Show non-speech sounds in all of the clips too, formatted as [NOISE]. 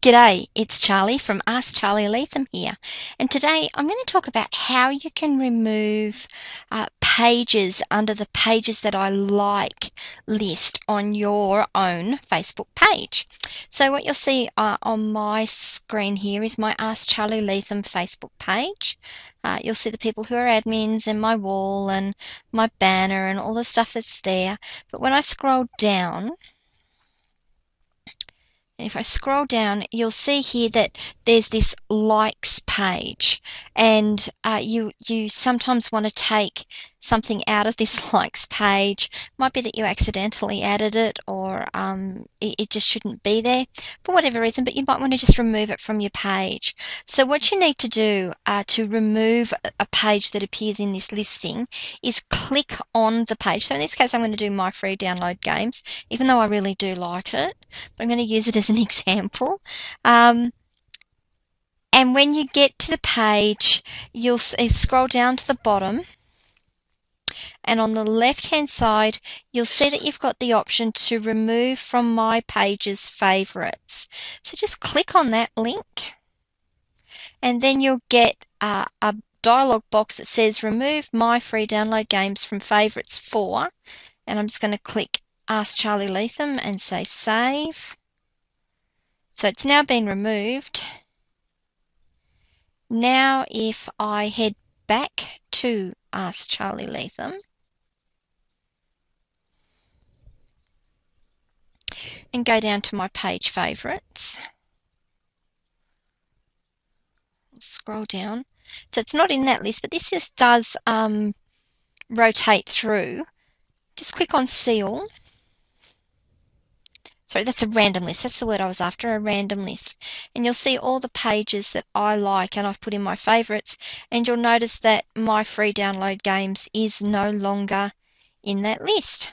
G'day, it's Charlie from Ask Charlie Leatham here, and today I'm going to talk about how you can remove uh, pages under the pages that I like list on your own Facebook page. So, what you'll see uh, on my screen here is my Ask Charlie Leatham Facebook page. Uh, you'll see the people who are admins and my wall and my banner and all the stuff that's there. But when I scroll down, and if I scroll down, you'll see here that there's this likes page, and uh, you you sometimes want to take something out of this [LAUGHS] likes page. Might be that you accidentally added it, or um, it, it just shouldn't be there for whatever reason. But you might want to just remove it from your page. So what you need to do uh, to remove a page that appears in this listing is click on the page. So in this case, I'm going to do my free download games, even though I really do like it. But I'm going to use it as an [LAUGHS] example. Um, and when you get to the page, you'll scroll down to the bottom. And on the left hand side, you'll see that you've got the option to remove from my page's favorites. So just click on that link. And then you'll get uh, a dialog box that says remove my free download games from favorites for. And I'm just going to click Ask Charlie Leatham and say save. So it's now been removed. Now if I head back to Ask Charlie Latham, and go down to my page favourites, scroll down. So it's not in that list, but this just does um, rotate through. Just click on See All sorry, that's a random list. That's the word I was after, a random list. And you'll see all the pages that I like and I've put in my favorites. And you'll notice that my free download games is no longer in that list.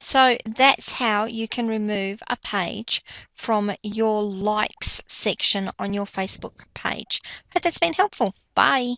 So that's how you can remove a page from your likes section on your Facebook page. Hope that's been helpful. Bye.